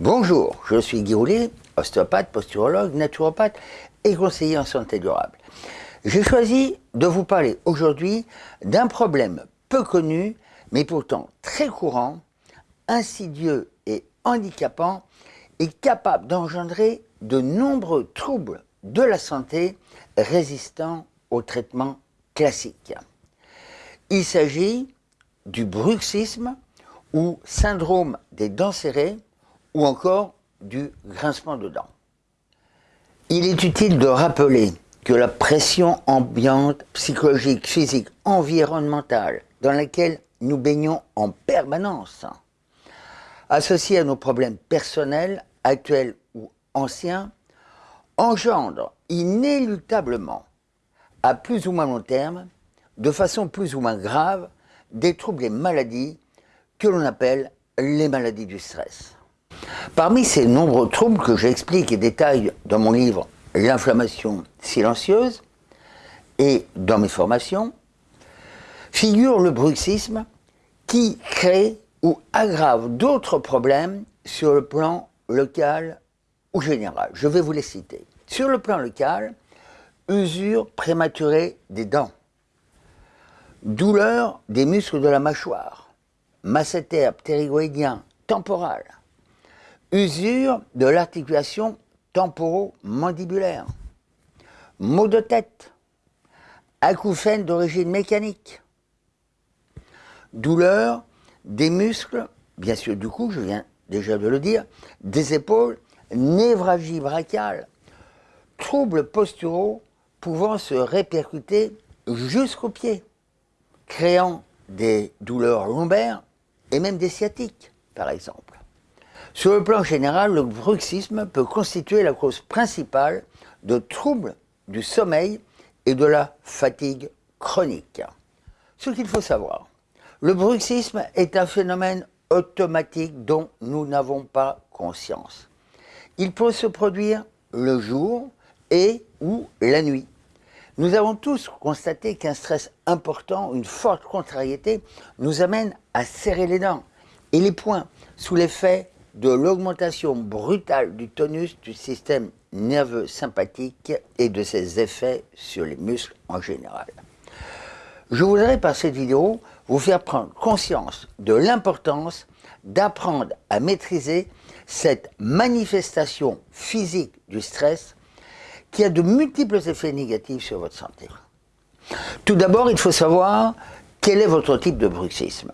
Bonjour, je suis Guy Roulet, ostéopathe, posturologue, naturopathe et conseiller en santé durable. J'ai choisi de vous parler aujourd'hui d'un problème peu connu, mais pourtant très courant, insidieux et handicapant, et capable d'engendrer de nombreux troubles de la santé résistants au traitement classique. Il s'agit du bruxisme ou syndrome des dents serrées ou encore du grincement de dents. Il est utile de rappeler que la pression ambiante, psychologique, physique, environnementale dans laquelle nous baignons en permanence, associée à nos problèmes personnels, actuels ou anciens, engendre inéluctablement, à plus ou moins long terme, de façon plus ou moins grave, des troubles et maladies que l'on appelle les maladies du stress. Parmi ces nombreux troubles que j'explique et détaille dans mon livre L'inflammation silencieuse et dans mes formations, figure le bruxisme qui crée ou aggrave d'autres problèmes sur le plan local ou général. Je vais vous les citer. Sur le plan local, usure prématurée des dents, douleur des muscles de la mâchoire, masséter ptérygoïdien temporal, usure de l'articulation temporo-mandibulaire, maux de tête, acouphènes d'origine mécanique, douleur des muscles, bien sûr du cou, je viens déjà de le dire, des épaules, névragie brachiale, troubles posturaux pouvant se répercuter jusqu'aux pieds, créant des douleurs lombaires et même des sciatiques, par exemple. Sur le plan général, le bruxisme peut constituer la cause principale de troubles du sommeil et de la fatigue chronique. Ce qu'il faut savoir, le bruxisme est un phénomène automatique dont nous n'avons pas conscience. Il peut se produire le jour et ou la nuit. Nous avons tous constaté qu'un stress important, une forte contrariété, nous amène à serrer les dents et les poings sous l'effet de l'augmentation brutale du tonus du système nerveux sympathique et de ses effets sur les muscles en général. Je voudrais par cette vidéo vous faire prendre conscience de l'importance d'apprendre à maîtriser cette manifestation physique du stress qui a de multiples effets négatifs sur votre santé. Tout d'abord, il faut savoir quel est votre type de bruxisme.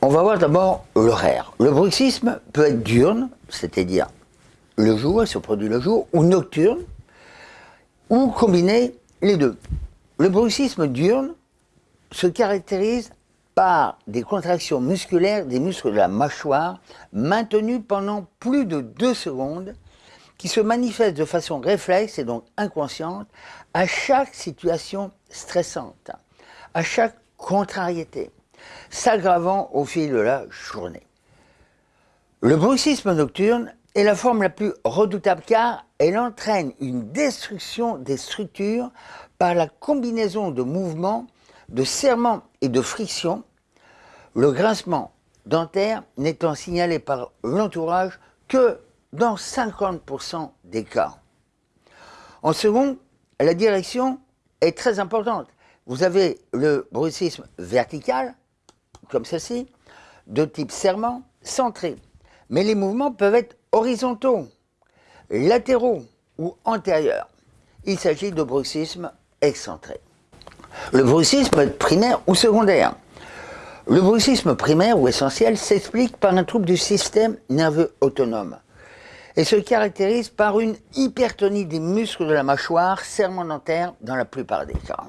On va voir d'abord l'horaire. Le bruxisme peut être diurne, c'est-à-dire le jour, il se produit le jour, ou nocturne, ou combiner les deux. Le bruxisme diurne se caractérise par des contractions musculaires des muscles de la mâchoire maintenues pendant plus de deux secondes qui se manifestent de façon réflexe et donc inconsciente à chaque situation stressante, à chaque contrariété s'aggravant au fil de la journée. Le bruxisme nocturne est la forme la plus redoutable car elle entraîne une destruction des structures par la combinaison de mouvements, de serrements et de frictions, le grincement dentaire n'étant signalé par l'entourage que dans 50% des cas. En second, la direction est très importante. Vous avez le bruxisme vertical, comme ceci, de type serment, centré. Mais les mouvements peuvent être horizontaux, latéraux ou antérieurs. Il s'agit de bruxisme excentré. Le bruxisme primaire ou secondaire. Le bruxisme primaire ou essentiel s'explique par un trouble du système nerveux autonome et se caractérise par une hypertonie des muscles de la mâchoire, serment dentaire dans la plupart des cas.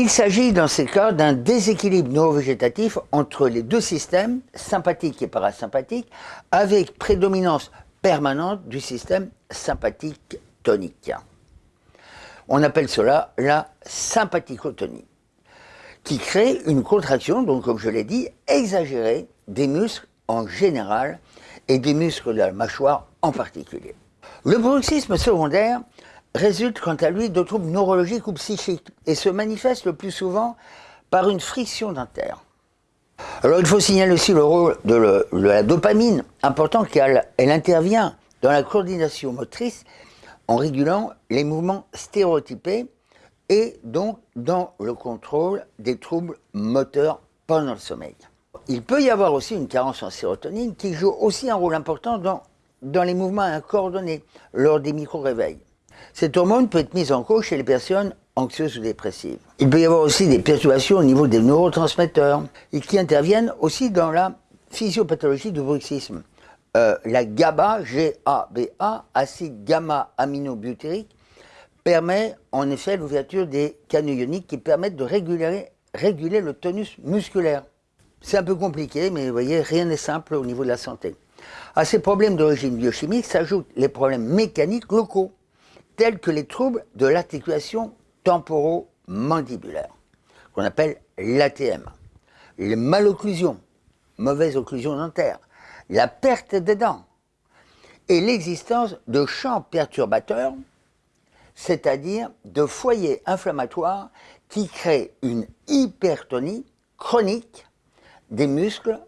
Il s'agit dans ces cas d'un déséquilibre neurovégétatif entre les deux systèmes, sympathique et parasympathique, avec prédominance permanente du système sympathique tonique. On appelle cela la sympathicotonie, qui crée une contraction, donc comme je l'ai dit, exagérée des muscles en général et des muscles de la mâchoire en particulier. Le bruxisme secondaire résulte quant à lui de troubles neurologiques ou psychiques et se manifeste le plus souvent par une friction dentaire. Alors il faut signaler aussi le rôle de, la dopamine, important car elle intervient dans la coordination motrice en régulant les mouvements stéréotypés et donc dans le contrôle des troubles moteurs pendant le sommeil. Il peut y avoir aussi une carence en sérotonine qui joue aussi un rôle important dans, dans les mouvements incoordonnés lors des micro-réveils. Cette hormone peut être mise en cause chez les personnes anxieuses ou dépressives. Il peut y avoir aussi des perturbations au niveau des neurotransmetteurs et qui interviennent aussi dans la physiopathologie du bruxisme. Euh, la GABA, G-A-B-A, acide gamma-aminobutyrique, permet en effet l'ouverture des canaux ioniques qui permettent de réguler, réguler le tonus musculaire. C'est un peu compliqué, mais vous voyez, rien n'est simple au niveau de la santé. À ces problèmes d'origine biochimique s'ajoutent les problèmes mécaniques locaux, tels que les troubles de l'articulation temporomandibulaire, qu'on appelle l'ATM, les malocclusions, mauvaise occlusion dentaire, la perte des dents et l'existence de champs perturbateurs, c'est-à-dire de foyers inflammatoires qui créent une hypertonie chronique des muscles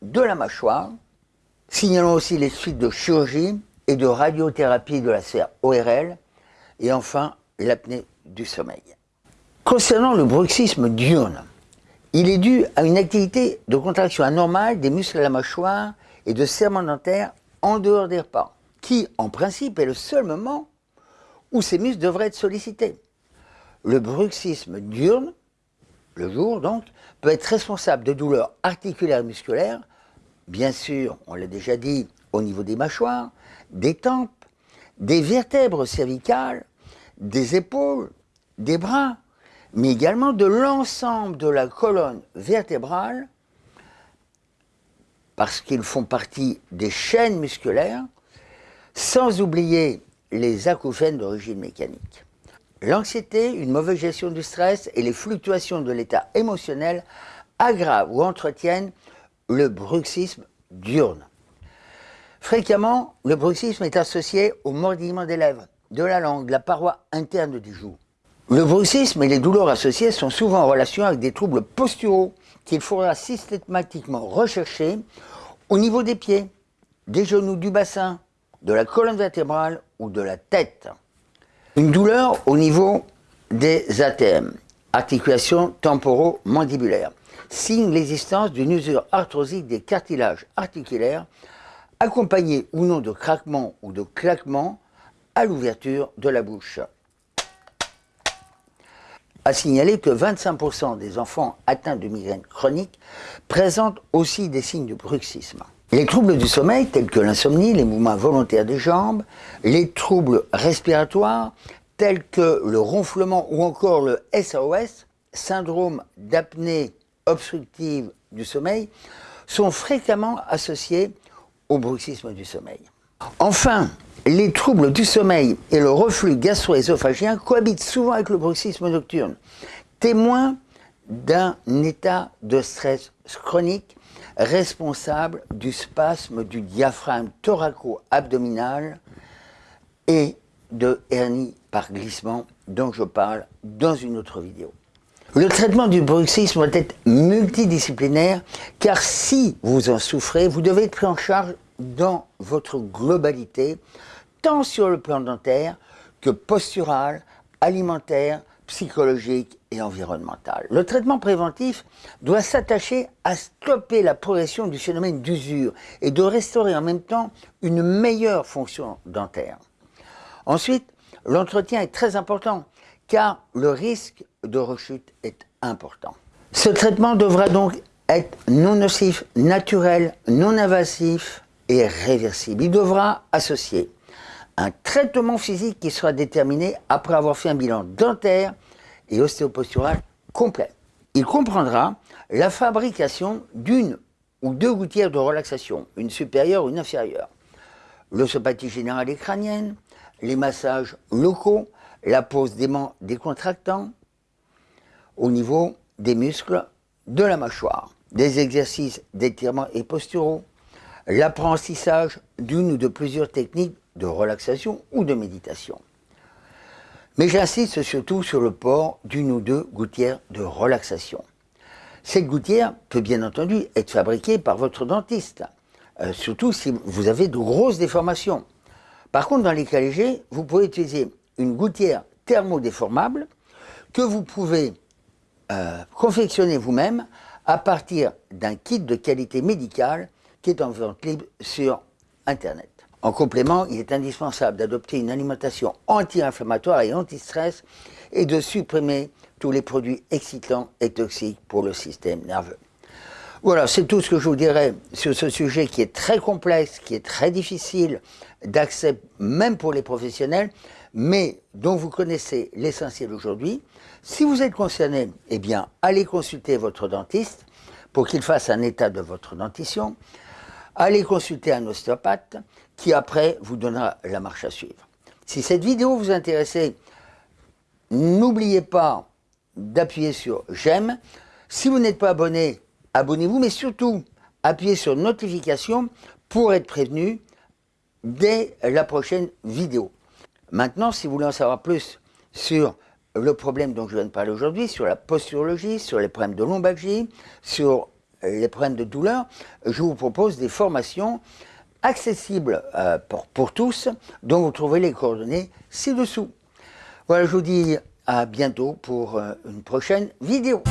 de la mâchoire. Signalons aussi les suites de chirurgie et de radiothérapie de la sphère ORL et enfin l'apnée du sommeil. Concernant le bruxisme diurne, il est dû à une activité de contraction anormale des muscles de la mâchoire et de serment dentaire en dehors des repas, qui, en principe, est le seul moment où ces muscles devraient être sollicités. Le bruxisme diurne, le jour donc, peut être responsable de douleurs articulaires et musculaires, bien sûr, on l'a déjà dit, au niveau des mâchoires, des tempes, des vertèbres cervicales, des épaules, des bras, mais également de l'ensemble de la colonne vertébrale, parce qu'ils font partie des chaînes musculaires, sans oublier les acouphènes d'origine mécanique. L'anxiété, une mauvaise gestion du stress et les fluctuations de l'état émotionnel aggravent ou entretiennent le bruxisme diurne. Fréquemment, le bruxisme est associé au mordillement des lèvres, de la langue, la paroi interne des joues. Le bruxisme et les douleurs associées sont souvent en relation avec des troubles posturaux qu'il faudra systématiquement rechercher au niveau des pieds, des genoux, du bassin, de la colonne vertébrale ou de la tête. Une douleur au niveau des ATM, articulations temporomandibulaires, signe l'existence d'une usure arthrosique des cartilages articulaires, accompagnée ou non de craquements ou de claquements l'ouverture de la bouche a signalé que 25% des enfants atteints de migraine chronique présentent aussi des signes de bruxisme. Les troubles du sommeil, tels que l'insomnie, les mouvements volontaires des jambes, les troubles respiratoires, tels que le ronflement ou encore le SOS, syndrome d'apnée obstructive du sommeil, sont fréquemment associés au bruxisme du sommeil. Enfin, les troubles du sommeil et le reflux gastro-œsophagien cohabitent souvent avec le bruxisme nocturne, témoin d'un état de stress chronique responsable du spasme du diaphragme thoraco-abdominal et de hernie par glissement dont je parle dans une autre vidéo. Le traitement du bruxisme doit être multidisciplinaire car si vous en souffrez, vous devez être pris en charge dans votre globalité, tant sur le plan dentaire que postural, alimentaire, psychologique et environnemental. Le traitement préventif doit s'attacher à stopper la progression du phénomène d'usure et de restaurer en même temps une meilleure fonction dentaire. Ensuite, l'entretien est très important car le risque de rechute est important. Ce traitement devra donc être non nocif, naturel, non invasif, Il devra associer un traitement physique qui sera déterminé après avoir fait un bilan dentaire et ostéopostural complet. Il comprendra la fabrication d'une ou deux gouttières de relaxation, une supérieure ou une inférieure, l'ossopathie générale et crânienne, les massages locaux, la pose d'aimants décontractants au niveau des muscles de la mâchoire, des exercices d'étirement et posturaux, l'apprentissage d'une ou de plusieurs techniques de relaxation ou de méditation. Mais j'insiste surtout sur le port d'une ou deux gouttières de relaxation. Cette gouttière peut bien entendu être fabriquée par votre dentiste, euh, surtout si vous avez de grosses déformations. Par contre, dans les cas légers, vous pouvez utiliser une gouttière thermodéformable que vous pouvez euh, confectionner vous-même à partir d'un kit de qualité médicale qui est en vente libre sur Internet. En complément, il est indispensable d'adopter une alimentation anti-inflammatoire et anti-stress et de supprimer tous les produits excitants et toxiques pour le système nerveux. Voilà, c'est tout ce que je vous dirais sur ce sujet qui est très complexe, qui est très difficile d'accès même pour les professionnels, mais dont vous connaissez l'essentiel aujourd'hui. Si vous êtes concerné, eh bien, allez consulter votre dentiste pour qu'il fasse un état de votre dentition. Allez consulter un ostéopathe qui après vous donnera la marche à suivre. Si cette vidéo vous intéresse, n'oubliez pas d'appuyer sur j'aime. Si vous n'êtes pas abonné, abonnez-vous, mais surtout appuyez sur notification pour être prévenu dès la prochaine vidéo. Maintenant, si vous voulez en savoir plus sur le problème dont je viens de parler aujourd'hui, sur la posturologie, sur les problèmes de lombalgie, sur les problèmes de douleur, je vous propose des formations accessibles euh, pour, pour tous, dont vous trouverez les coordonnées ci-dessous. Voilà, je vous dis à bientôt pour euh, une prochaine vidéo.